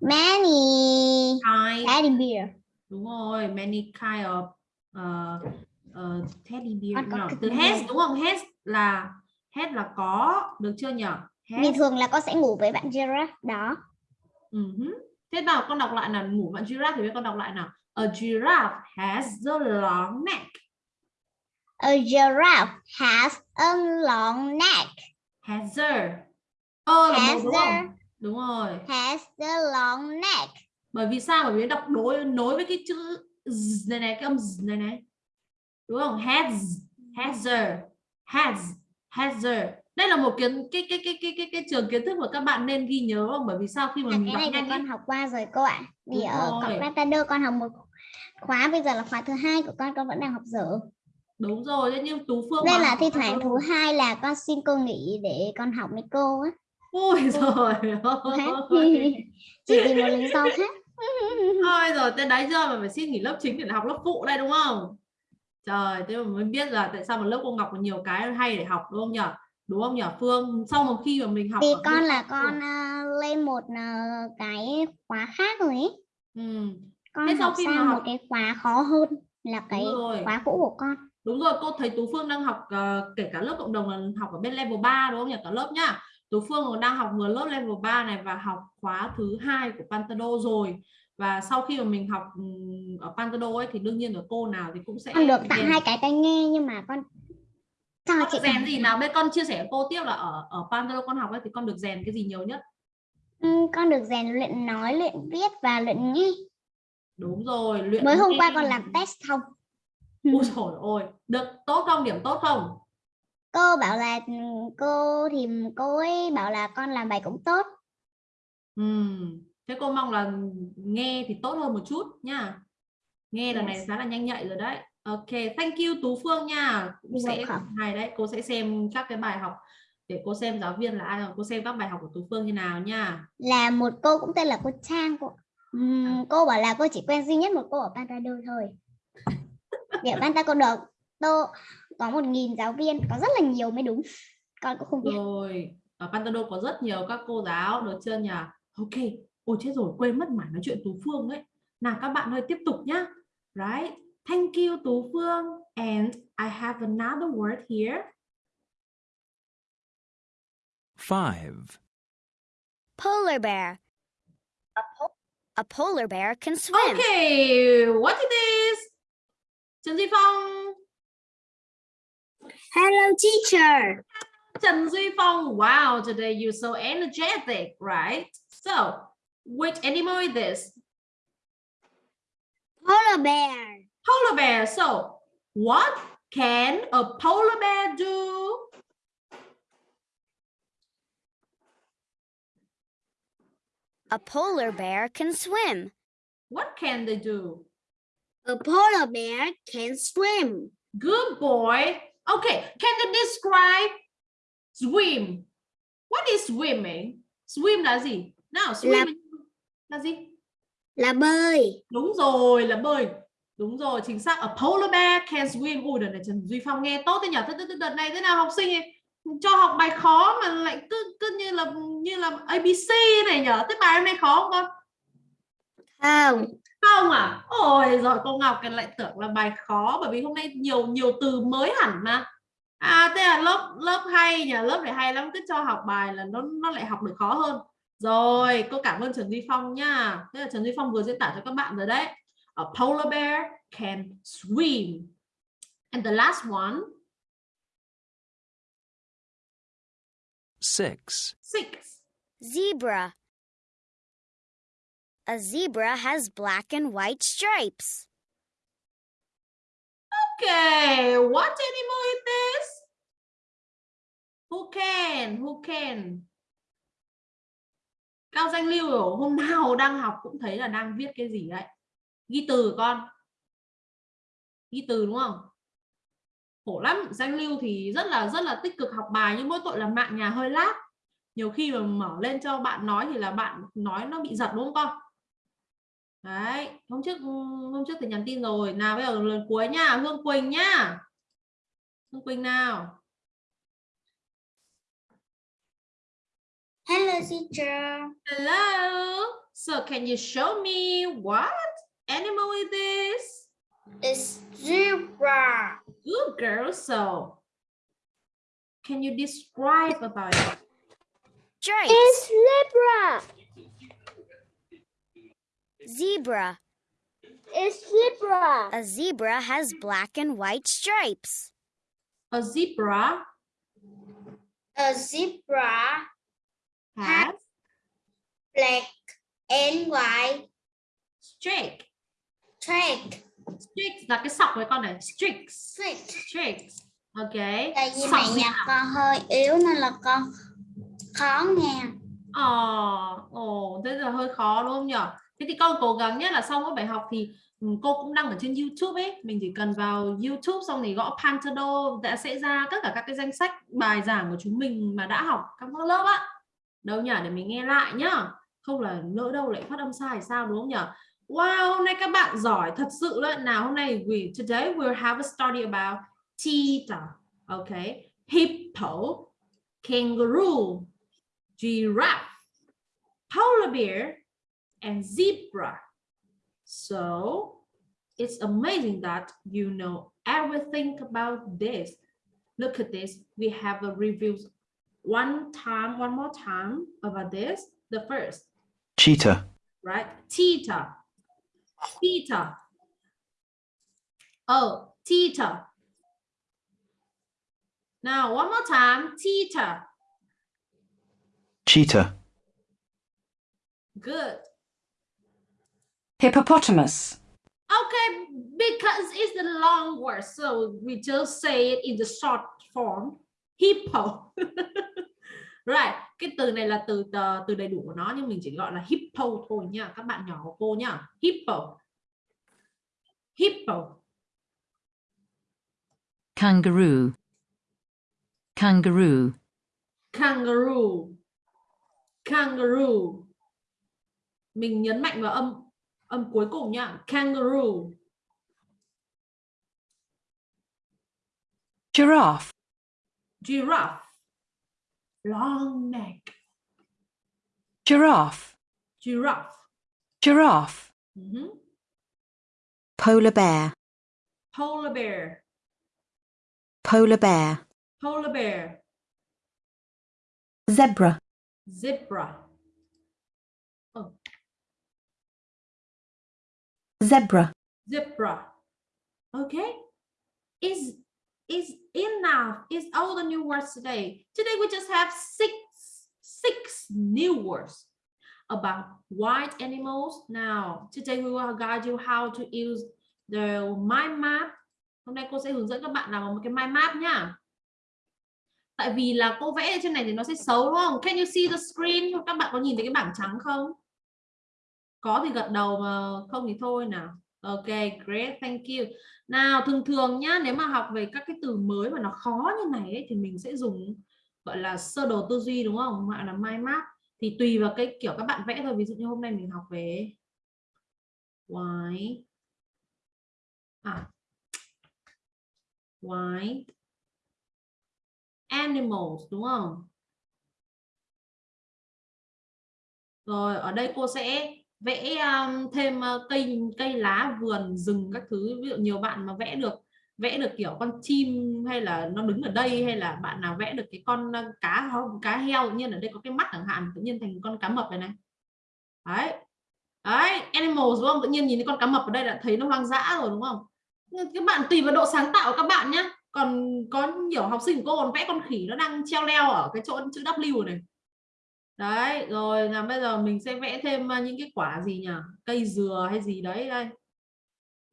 many kind. teddy bear Đúng rồi, many kind of uh, uh, teddy bear. Con từ has đúng không? Has là has là có, được chưa nhỉ? Has. thường là con sẽ ngủ với bạn giraffe đó Ừ hứ. Thế nào con đọc lại là ngủ bạn giraffe thì con đọc lại nào. A giraffe has a long neck. a giraffe has a long neck Has a. Ơ là một Has đúng không? Đúng rồi. has a long neck Bởi vì sao? Bởi vì đọc đối nối với cái chữ z này này, cái âm z này này. Đúng không? Has, has a, has, has a. Đây là một kiến cái cái cái cái cái cái trường kiến thức mà các bạn nên ghi nhớ không? Bởi vì sao khi mà là mình cái này thì con học qua rồi cô ạ. Vì Đúng ở Ratado con học một khóa bây giờ là khóa thứ hai của con con vẫn đang học dở. Đúng rồi, thế nhưng Tú Phương mà là thi thoảng thứ hai là con xin cô nghỉ để con học với cô á. Ôi rồi chỉ vì một lý do khác. Thôi rồi tới đấy chưa mà phải xin nghỉ lớp chính để học lớp phụ đây đúng không? Trời, thế mà mới biết là tại sao mà lớp cô Ngọc có nhiều cái hay để học đúng không nhỉ? Đúng không nhỉ Phương? Sau một khi mà mình học ở con là con à, lên một à, cái khóa khác rồi ấy Ừ, con Thế sau khi mà sang một học- cái khóa khó hơn là cái khóa cũ của con đúng rồi, cô thấy Tú Phương đang học ờ, kể cả lớp cộng đồng là học ở bên level 3 đúng không nhỉ? Cả lớp nhá. Tú Phương đang học vừa lớp level 3 này và học khóa thứ hai của Pantado rồi. Và sau khi mà mình học ừm, ở Pantado ấy thì đương nhiên là cô nào thì cũng sẽ con được tặng hai cái tai nghe nhưng mà con con chị rèn gì nào bên con chia sẻ với cô tiếp là ở ở Pantalo con học ấy thì con được rèn cái gì nhiều nhất? Ừ, con được rèn luyện nói luyện viết và luyện nghe đúng rồi luyện mới hôm nghe. qua con làm test xong ôi trời ơi được tốt không? Điểm tốt không? Cô bảo là ừ, cô thì cô ấy bảo là con làm bài cũng tốt. Ừm, thế cô mong là nghe thì tốt hơn một chút nha nghe lần này khá là nhanh nhạy rồi đấy Ok, thank you Tú Phương nha. Cũng sẽ hay đấy, cô sẽ xem các cái bài học để cô xem giáo viên là ai rồi cô xem các bài học của Tú Phương như nào nha. là một cô cũng tên là cô Trang cô Ừm, cô bảo là cô chỉ quen duy nhất một cô ở Pantado thôi ở Pantado tô có một nghìn giáo viên có rất là nhiều mới đúng con cũng không biết Rồi, ở Pantado có rất nhiều các cô giáo được chưa nhỉ? Ok, ôi chết rồi, quên mất mãi nói chuyện Tú Phương ấy. Nào các bạn ơi tiếp tục nhá. Right? Thank you Tú Phương. And I have another word here. Five. Polar bear. A polar bear can swim. Okay, what is this? Trần Duy Phong. Hello teacher Trần Duy Phong. Wow, today you're so energetic, right? So, which animal is this? polar bear Polar bear. So, what can a polar bear do? A polar bear can swim. What can they do? a polar bear can swim Good boy. Okay, can you describe swim? What is swimming? Swim là gì? Nào, swim Là- là gì? là bơi Đúng rồi, là bơi. Đúng rồi, chính xác. A polar bear can swim. Ui, đợt này Trần Duy Phong nghe tốt thế nhỉ? Thế, thế, đợt này thế nào học sinh ấy, cho học bài khó mà lại cứ cứ như là như là ABC này nhở? Thế bài hôm nay khó không con? không Không à? Ôi rồi cô Ngọc cái lại tưởng là bài khó bởi vì hôm nay nhiều nhiều từ mới hẳn mà. À thế là lớp lớp hay nhỉ, lớp này hay lắm cứ cho học bài là nó nó lại học được khó hơn. Rồi, cô cảm ơn Trần Duy Phong nha. Thế là Trần Duy Phong vừa diễn tả cho các bạn rồi đấy. A polar bear can swim. And the last one, Six. six. Zebra. A zebra has black and white stripes. Okay, what animal is this? Who can? Who can? Cao Danh Lưu hôm nào đang học cũng thấy là đang viết cái gì đấy. Ghi từ con. Ghi từ đúng không? Khổ lắm, Danh Lưu thì rất là rất là tích cực học bài nhưng mỗi tội là mạng nhà hơi lát. Nhiều khi mà mở lên cho bạn nói thì là bạn nói nó bị giật đúng không con? Đấy, hôm trước hôm trước thì nhắn tin rồi. Nào bây giờ lần cuối nha, Hương Quỳnh nhá. Hương Quỳnh nào. hello teacher Hello. So can you show me what animal is this? it's zebra Good girl. So can you describe about it? Stripes. zebra Zebra. it's zebra A zebra has black and white stripes. A zebra a zebra has black and white streak. Track Streaks là cái sọc với con này. Streaks. streak Streaks. Okay. tại vì Sọc gì nhạc con hơi yếu nên là con khó nghe Ờ, ồ, thế là hơi khó đúng không nhỉ? Thế thì con cố gắng nhé là sau mỗi bài học thì ừ, cô cũng đăng ở trên YouTube ấy, mình chỉ cần vào YouTube xong thì gõ Pantado đã sẽ ra tất cả các cái danh sách bài giảng của chúng mình mà đã học các lớp á. Đâu nhỉ để mình nghe lại nhá. Không là lỡ đâu lại phát âm sai sao đúng không nhỉ? Wow, hôm nay các bạn giỏi thật sự luôn. Nào hôm nay we today we'll have a study about cheetah, okay? Hippo, kangaroo, giraffe, polar bear, and zebra. So it's amazing that you know everything about this. Look at this. We have a review one time, one more time about this. The first, cheetah, right? Cheetah. Cheetah. Oh, cheetah. Now, one more time. Cheetah. cheetah, Good. Hippopotamus. Okay, because it's the long word, so we just say it in the short form. Hippo. right, cái từ này là từ từ, từ đầy đủ của nó nhưng mình chỉ gọi là hippo thôi nha, các bạn nhỏ của cô nhá. Hippo. Hippo. kangaroo, kangaroo, kangaroo. Kangaroo. Mình nhấn mạnh vào âm âm cuối cùng nhá kangaroo. Giraffe, giraffe long neck. Giraffe, giraffe. Giraffe, Mhm. polar bear, polar bear. Polar bear, polar bear. Zebra, zebra. Zebra, zebra. Okay. Is is enough, is all the new words today. Today, we just have six six new words about white animals. Now, today, we will guide you how to use the mind map. Hôm nay cô sẽ hướng dẫn các bạn làm một cái mind map nhá tại vì là cô vẽ ở trên này thì nó sẽ xấu, đúng không? Can you see the screen? Các bạn có nhìn thấy cái bảng trắng không? Có thì gật đầu mà không thì thôi nào ok great thank you. Nào thường thường nhá nếu mà học về các cái từ mới mà nó khó như này ấy, thì mình sẽ dùng gọi là sơ đồ tư duy đúng không? Gọi là mind map. Thì tùy vào cái kiểu các bạn vẽ thôi. Ví dụ như hôm nay mình học về white. À. White animals đúng không? Rồi ở đây cô sẽ vẽ um, thêm uh, cây cây lá vườn rừng các thứ. Ví dụ nhiều bạn mà vẽ được vẽ được kiểu con chim hay là nó đứng ở đây hay là bạn nào vẽ được cái con ờ, cá không cá heo tự nhiên ở đây có cái mắt chẳng hạn tự nhiên thành con cá mập này này. Đấy. Đấy animals đúng không? Tự nhiên nhìn thấy con cá mập ở đây đã thấy nó hoang dã rồi đúng không? Các bạn tùy vào độ sáng tạo của các bạn nhé còn có nhiều học sinh của cô còn vẽ con khỉ nó đang treo leo ở cái chỗ chữ W này đấy rồi là bây giờ mình sẽ vẽ thêm ờ, những cái quả gì nhỉ? Cây dừa hay gì đấy đây.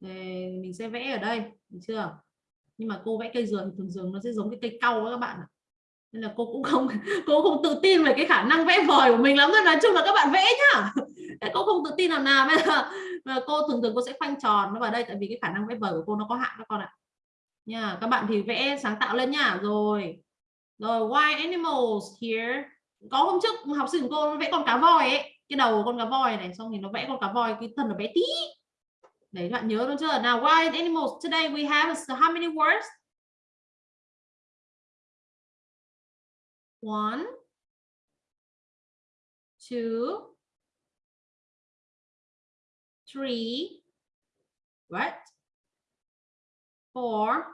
Đây, mình sẽ vẽ ở đây được chưa? Nhưng mà cô vẽ cây dừa thì thường thường nó sẽ giống cái cây cau đó các bạn ạ. Nên là cô cũng không cô không tự tin về cái khả năng vẽ vời của mình lắm nên nói chung là các bạn vẽ nhá. Cô không tự tin làm nào bây giờ mà cô thường thường cô sẽ khoanh tròn nó vào đây tại vì cái khả năng vẽ vời của cô nó có hạn các con ạ. Nha các bạn thì vẽ sáng tạo lên nhá rồi rồi why animals here? Có hôm trước học sinh của cô vẽ con cá voi ấy, cái đầu của con cá voi này, xong thì nó vẽ con cá voi, cái thân nó bé tí. Đấy, các bạn nhớ luôn chưa? Nào wild animals today we have how many words? One, two, three, what? four,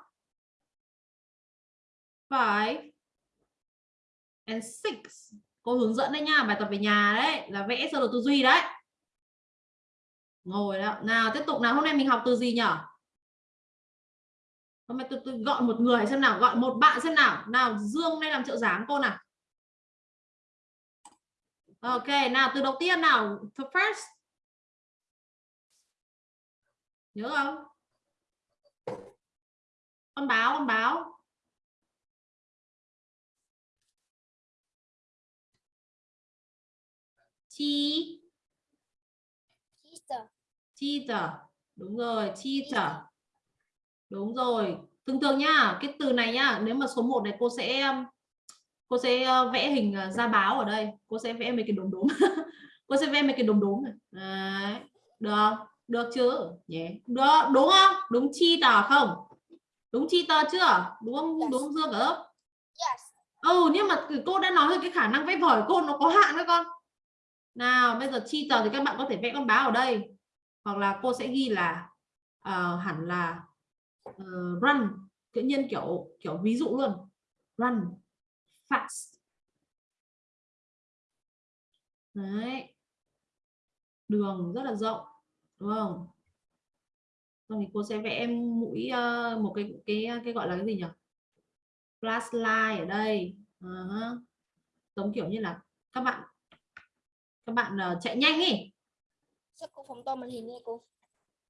five and six cô hướng dẫn đấy nha bài tập về nhà đấy là vẽ sơ đồ tư duy đấy. Ngồi đó nào tiếp tục nào hôm nay mình học từ gì nhở? Hôm nay tôi, tôi gọi một người xem nào gọi một bạn xem nào. Nào dương đây làm trợ giảng cô nào. Ok nào từ đầu tiên nào the first. Nhớ không? Con báo con báo. Chi? Cheater đúng rồi cheater đúng rồi. Thường thường nhá cái từ này nhá nếu mà số 1 này cô sẽ um, cô sẽ ờ, vẽ hình ờ, ra báo ở đây. Cô sẽ vẽ mấy cái đốm đốm. Cô sẽ vẽ mấy cái đốm đốm này. Đấy. được được chứ? Yeah. được. Đúng không? Đúng cheater không? Đúng cheater chưa? Đúng không? Đúng không dương cả lớp? Ừ nhưng mà cô đã nói rồi cái khả năng vẽ vời cô nó có hạn đó con nào bây giờ chi tờ thì các bạn có thể vẽ con báo ở đây. Hoặc là cô sẽ ghi là uh, hẳn là uh, run. Tự nhiên kiểu kiểu ví dụ luôn. Run fast. Đấy. Đường rất là rộng đúng không? Xong thì cô sẽ vẽ em mũi uh, một cái cái cái gọi là cái gì nhỉ? Flashlight ở đây. Uh -huh. giống kiểu như là các bạn các bạn uh, chạy nhanh ý Sao cô phóng to màn hình nha cô?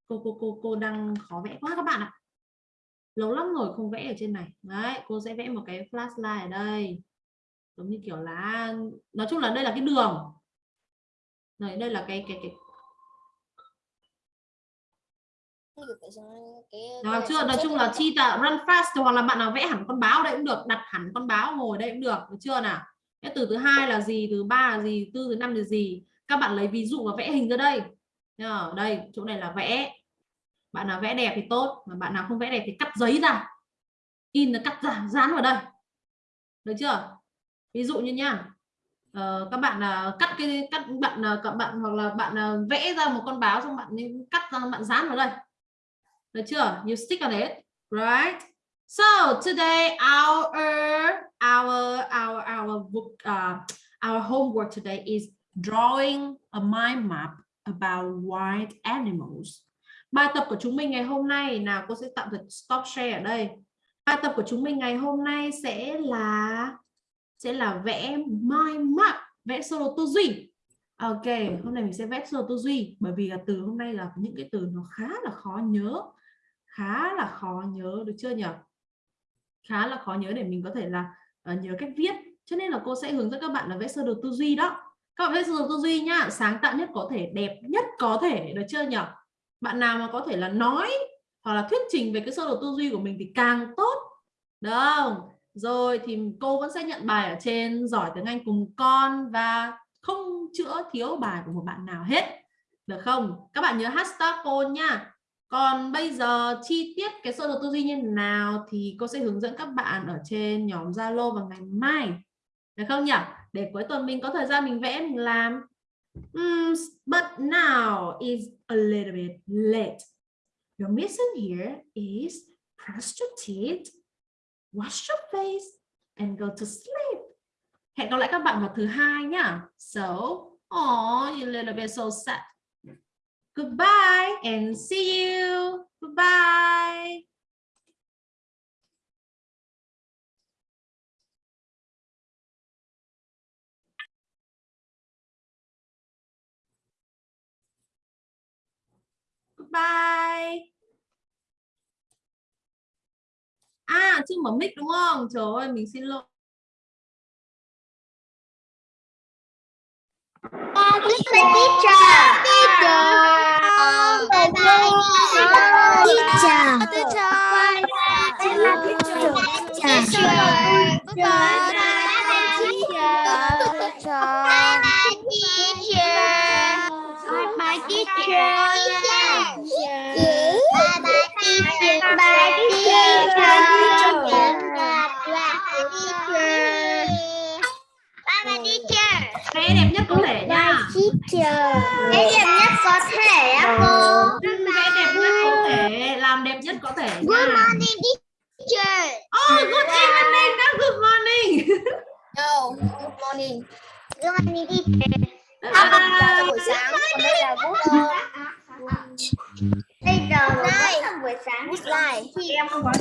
cô cô cô cô đang khó vẽ quá các bạn ạ lâu lắm rồi không vẽ ở trên này đấy cô sẽ vẽ một cái flashlight ở đây giống như kiểu là nói chung là đây là cái đường này đây là cái cái cái cái chưa? Nói chung là chi là run fast hoặc là bạn nào vẽ hẳn con báo đây cũng được, đặt hẳn con báo ngồi đây cũng được, được chưa nào? Cái từ thứ hai là gì, thứ ba là gì, tư thứ năm là gì? Các bạn lấy ví dụ và vẽ hình ra đây. Ở đây chỗ này là vẽ. Bạn nào vẽ đẹp thì tốt, mà bạn nào không vẽ đẹp thì cắt giấy ra. In là cắt ra, dán vào đây. Được chưa? Ví dụ như nhá. Ờ, các bạn là cắt cái cắt bạn là các bạn hoặc là bạn à, vẽ ra một con báo xong bạn nên cắt ra bạn dán vào đây được chưa? You stick on it, right? So today our our our our book uh, our homework today is drawing a mind map about wild animals. Bài tập của chúng mình ngày hôm nay nào cô sẽ tạm thời stop share ở đây. Bài tập của chúng mình ngày hôm nay sẽ là sẽ là vẽ mind map, vẽ sơ đồ tư duy. Ok, hôm nay mình sẽ vẽ sơ đồ tư duy bởi vì là từ hôm nay là những cái từ nó khá là khó nhớ khá là khó nhớ được chưa nhỉ khá là khó nhớ để mình có thể là uh, nhớ cách viết. Cho nên là cô sẽ hướng dẫn các bạn là vẽ sơ đồ tư duy đó. Các bạn vẽ sơ đồ tư duy nhá sáng tạo nhất có thể đẹp nhất có thể được chưa nhỉ bạn nào mà có thể là nói hoặc là thuyết trình về cái sơ đồ tư duy của mình thì càng tốt. Được. Không rồi thì cô vẫn sẽ nhận bài ở trên giỏi tiếng Anh cùng con và không chữa thiếu bài của một bạn nào hết. Được không? Các bạn nhớ hashtag cô nha còn bây giờ chi tiết cái sơ đồ tư duy như nào thì cô sẽ hướng dẫn các bạn ở trên nhóm Zalo vào ngày mai. Được không nhỉ? Để cuối tuần mình có thời gian mình vẽ mình làm. Mm, but now is a little bit late. Your mission here is brush your teeth, wash your face and go to sleep. Hẹn gặp lại các bạn vào thứ hai nhá. So, oh, you little bit so sad. Goodbye and see you. Goodbye. Goodbye. À, chưa mở mic đúng không? Trời ơi, mình xin lỗi. Teacher. Teacher. Bye bye. Teacher. Teacher cái đẹp nhất có thể nha. Cái đẹp nhất có thể á cô. Cái đẹp nhất có thể làm đẹp nhất có thể nha. good morning teacher. Oh good evening not good morning. No good morning. Good morning teacher. Bây giờ buổi sáng còn đây là bây giờ buổi sáng. bút lại em không có